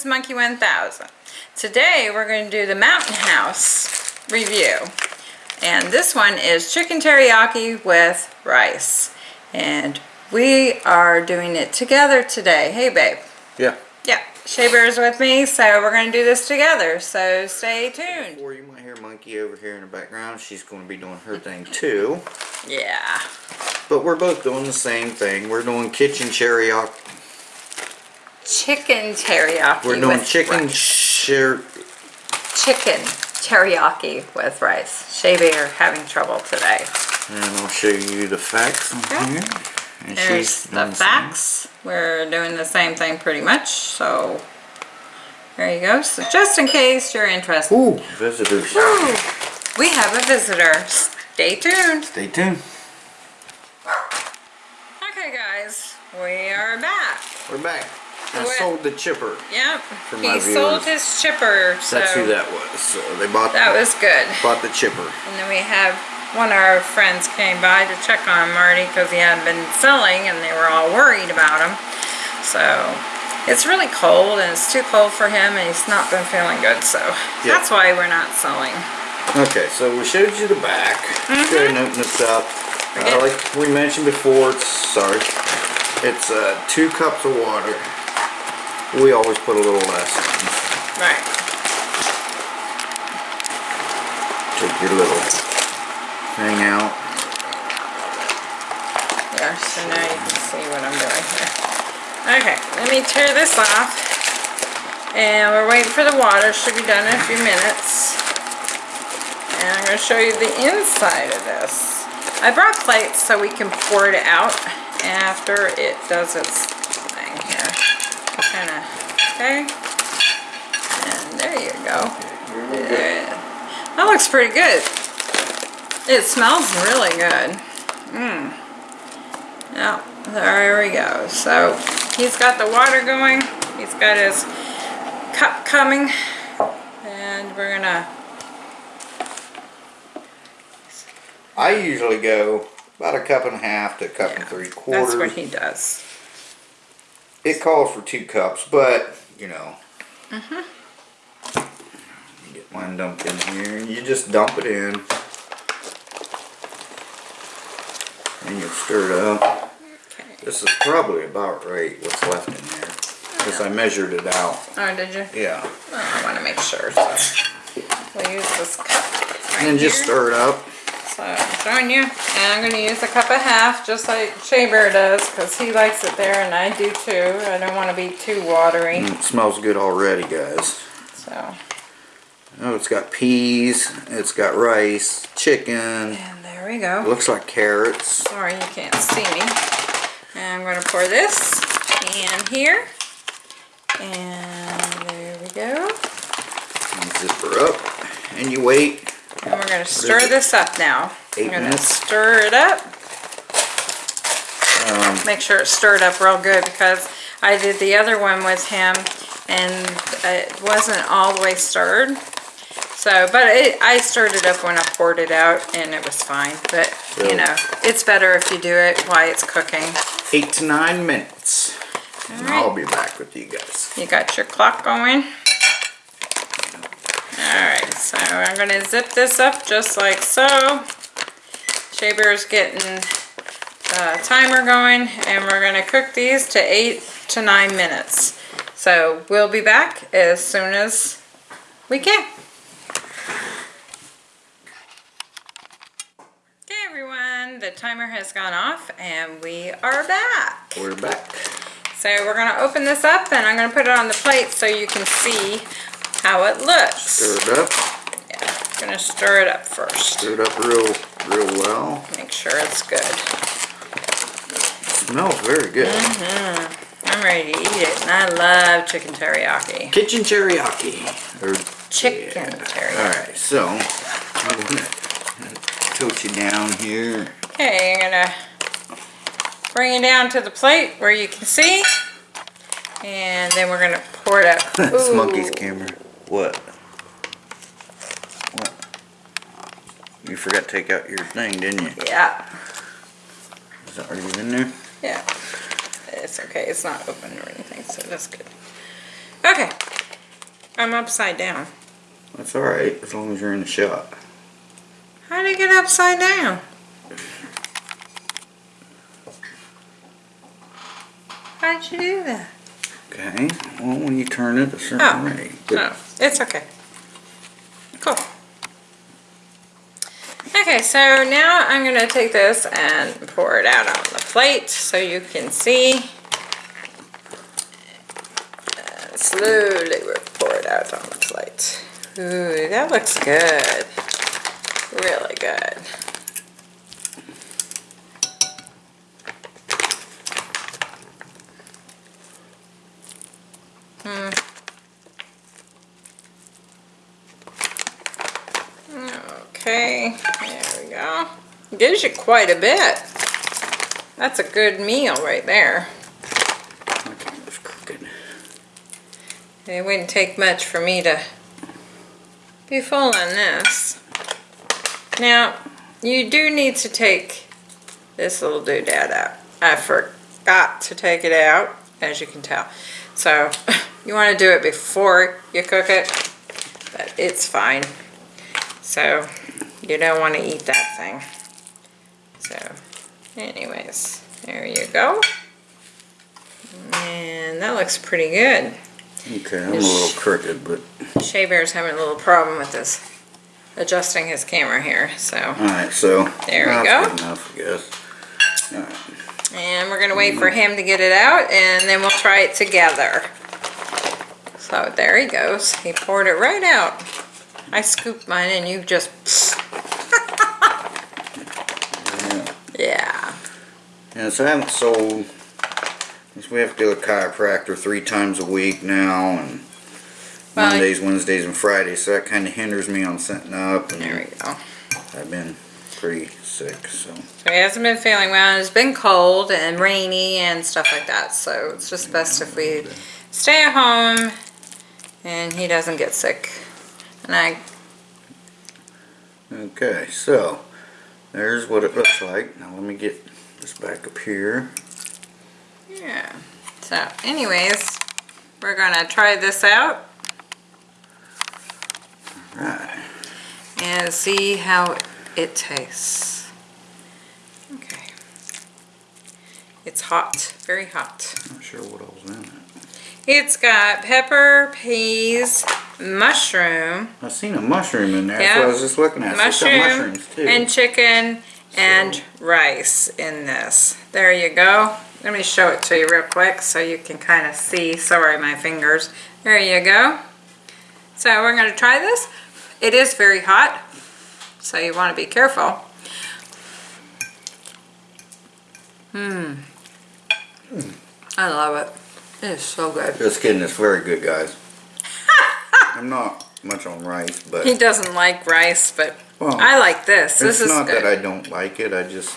is Monkey 1000. Today we're going to do the Mountain House review. And this one is chicken teriyaki with rice. And we are doing it together today. Hey babe. Yeah. Yeah, Shea Bear's with me, so we're going to do this together. So stay tuned. Or you might hear Monkey over here in the background. She's going to be doing her thing too. Yeah. But we're both doing the same thing. We're doing kitchen teriyaki. Chicken teriyaki We're doing with chicken rice. chicken teriyaki with rice. Shea Bear having trouble today. And I'll show you the facts on Okay. here. And There's she's the done facts. We're doing the same thing pretty much, so there you go. So just in case you're interested. Ooh, visitors. Woo! We have a visitor. Stay tuned. Stay tuned. Okay guys, we are back. We're back. I sold the chipper. Yep, For he sold his chipper, so That's who that was. So they bought that was good. bought the chipper. And then we have one of our friends came by to check on Marty because he hadn't been selling and they were all worried about him. So it's really cold and it's too cold for him and he's not been feeling good. So Yeah. that's why we're not selling. Okay, so we showed you the back. Let's go ahead and open this up. Uh, like we mentioned before, it's sorry, it's uh, two cups of water. We always put a little less. Right. Take your little thing out. There, so now you can see what I'm doing here. Okay, let me tear this off. And we're waiting for the water. Should be done in a few minutes. And I'm going to show you the inside of this. I brought plates so we can pour it out after it does its thing here. Kind of, okay. And there you go. There. That looks pretty good. It smells really good. Mmm. Now, there we go. So, he's got the water going. He's got his cup coming. And we're gonna, I usually go about a cup and a half to a cup and three quarters. that's what he does. It calls for two cups, but you know. Mm-hmm. Get mine dumped in here. You just dump it in. And you stir it up. Okay. This is probably about right what's left in there. Because I measured it out. Oh, did you? Yeah. Oh, I want to make sure, so. We'll use this cup right And then just here. stir it up. So, I'm showing you. And I'm going to use a cup and a half, just like Shea Bear does, because he likes it there, and I do too. I don't want to be too watery, Mm, It smells good already, guys. so. Oh, it's got peas. It's got rice, chicken. And there we go. Looks like carrots. Sorry, you can't see me. And I'm going to pour this in here. And there we go. And zip up. And you wait. And we're going to stir this up now. Eight I'm going to stir it up. Um, Make sure it's stirred up real good because I did the other one with him and it wasn't all the way stirred. So, but it, I stirred it up when I poured it out and it was fine. But, you know, it's better if you do it while it's cooking. eight to nine minutes. And Alright. I'll be back with you guys. You got your clock going? So I'm going to zip this up just like so. Shea Bear's getting the timer going and we're going to cook these to 8 to 9 minutes. So we'll be back as soon as we can. Okay everyone, the timer has gone off and we are back. We're back. So we're going to open this up and I'm going to put it on the plate so you can see how it looks. Stir it up. Yeah, going to stir it up first. Stir it up real, real well. Make sure it's good. smells very good. Mm -hmm. I'm ready to eat it and I love chicken teriyaki. Kitchen teriyaki. Or Chicken yeah. teriyaki. Alright, so I'm gonna tilt you down here. Okay, I'm going to bring it down to the plate where you can see. And then we're going to pour it up. That's monkey's camera. What? What? You forgot to take out your thing, didn't you? Yeah, Is that already in there? yeah. It's okay, it's not open or anything, so that's good. Okay, I'm upside down. That's alright, as long as you're in the shot. How did it get upside down? How'd you do that? Okay, well, when you turn it a certain Oh. way. But No, it's okay. Okay, so now I'm gonna take this and pour it out on the plate so you can see. And slowly we'll pour it out on the plate. Ooh, that looks good. Really good. Hmm. Okay. Gives you quite a bit. That's a good meal right there. my camera's crooked. It wouldn't take much for me to be full on this. Now, you do need to take this little doodad out. I forgot to take it out, as you can tell. So, you want to do it before you cook it, but it's fine. So, you don't want to eat that thing. So, anyways, there you go. And that looks pretty good. Okay, I'm a little crooked, but Shea Bear's having a little problem with this, adjusting his camera here, so. alright, so. There we go. enough, I guess. Alright, And we're gonna wait for him to get it out and then we'll try it together. So there he goes. He poured it right out. I scooped mine and you just, yeah. yeah. Yeah, so I haven't sold, we have to do a chiropractor three times a week now, and Well, Mondays, Wednesdays, and Fridays, so that kind of hinders me on setting up, And There we go. I've been pretty sick, so. So he hasn't been feeling well. It's been cold and rainy and stuff like that. So it's just best if we stay at home and he doesn't get sick. And I Okay, so, there's what it looks like. Now let me get this back up here. Yeah. So, anyways, we're gonna try this out Right. and see how it tastes. Okay. It's hot, very hot. Not sure what all's in it. It's got pepper, peas, mushroom, I've seen a mushroom in there, that's what I was just looking at. So mushroom, mushrooms too. and chicken and So- rice in this. There you go. Let me show it to you real quick so you can kind of see. Sorry, my fingers. There you go. So we're going to try this. It is very hot, so you want to be careful. Hmm. I love it. It is so good. Just kidding, it's very good, guys. I'm not much on rice, but He doesn't like rice, but Well, I like this. This it's is not good. that I don't like it. I just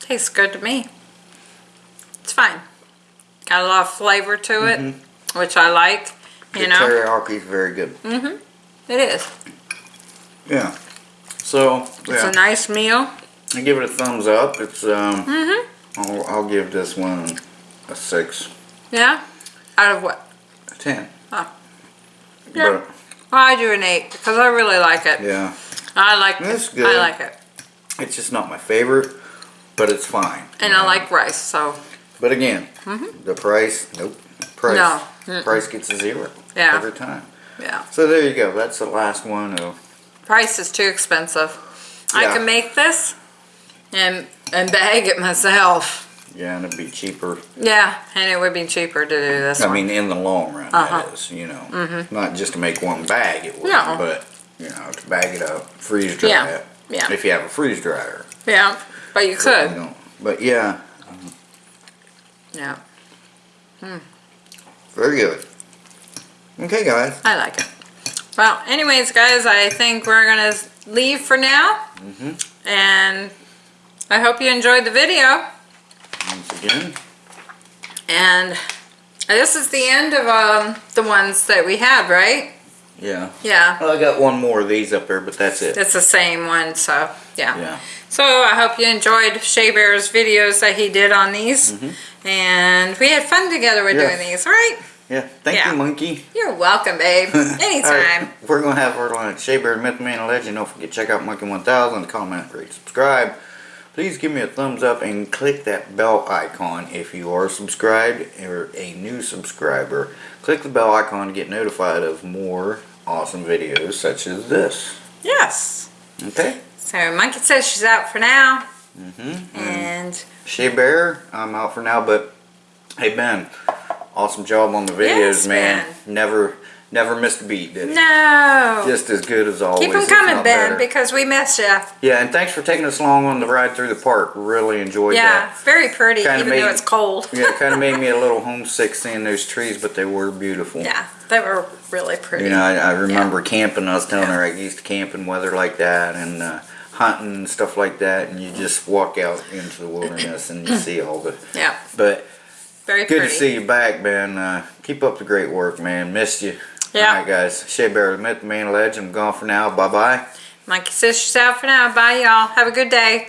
Tastes good to me. It's fine. Got a lot of flavor to it, which I like. the You know, teriyaki is very good. Mhm, it is. Yeah. So It's yeah, a nice meal. I give it a thumbs up. It's um, Mhm. I'll, I'll give this one a six, Yeah. Out of what? a ten. Yeah. But I do an eight because I really like it. yeah, I like That's I good. like it, it's just not my favorite, but it's fine. and I know. like rice. So But again, mm-hmm. the price, nope. Price, No. Mm-mm. price gets a zero Yeah. every time. yeah, So there you go. That's the last one of price is too expensive. I can make this and and bag it myself. Yeah, and it'd be cheaper. Yeah, and it would be cheaper to do this I one. mean, in the long run, Uh-huh. that is. You know, mm-hmm. not just to make one bag. It would, No. but you know, to bag it up, freeze dry Yeah. it. Yeah. If you have a freeze dryer. yeah, but you You could. know. But yeah, Yeah, hmm. very good. Okay, guys. I like it. Well, anyways, guys, I think we're gonna leave for now. Mm-hmm. And I hope you enjoyed the video. Again, And this is the end of um, the ones that we had, right? yeah. Yeah, Well, I got one more of these up there, but that's it. it's the same one, so yeah. Yeah. So I hope you enjoyed Shea Bear's videos that he did on these. And we had fun together with doing these, right? Yeah. Thank Yeah. you, monkey. You're welcome, babe. All right, Anytime. we're gonna have our lunch. Shea Bear, Myth Man, and Legend. Don't forget to check out Monkey 1000. Comment, rate, subscribe. Please give me a thumbs up and click that bell icon if you are subscribed or a new subscriber. Click the bell icon to get notified of more awesome videos such as this. Yes. Okay. So Monkey says she's out for now. Mm-hmm. And Shea Bear, I'm out for now, but hey Ben, awesome job on the videos, Yes, man. Ben. Never, never missed a beat, did it? no. Just as good as always. Keep them coming, Ben, better. because we miss you. Yeah, and thanks for taking us along on the ride through the park. Really enjoyed Yeah, that. Yeah, very pretty, Kinda even made- though it's cold. Yeah, it kind of made me a little homesick seeing those trees, but they were beautiful. Yeah, they were really pretty. You know, I, I remember camping. I was telling her I used to camp in weather like that and uh, hunting and stuff like that, and you just walk out into the wilderness and you see all the. yeah, But very good pretty. to see you back, Ben. Uh, keep up the great work, man. Missed you. Yeah. All right, guys. Shea Bear, the Man, Legend. I'm gone for now. Bye bye. Monkey she's out for now. Bye, y'all. Have a good day.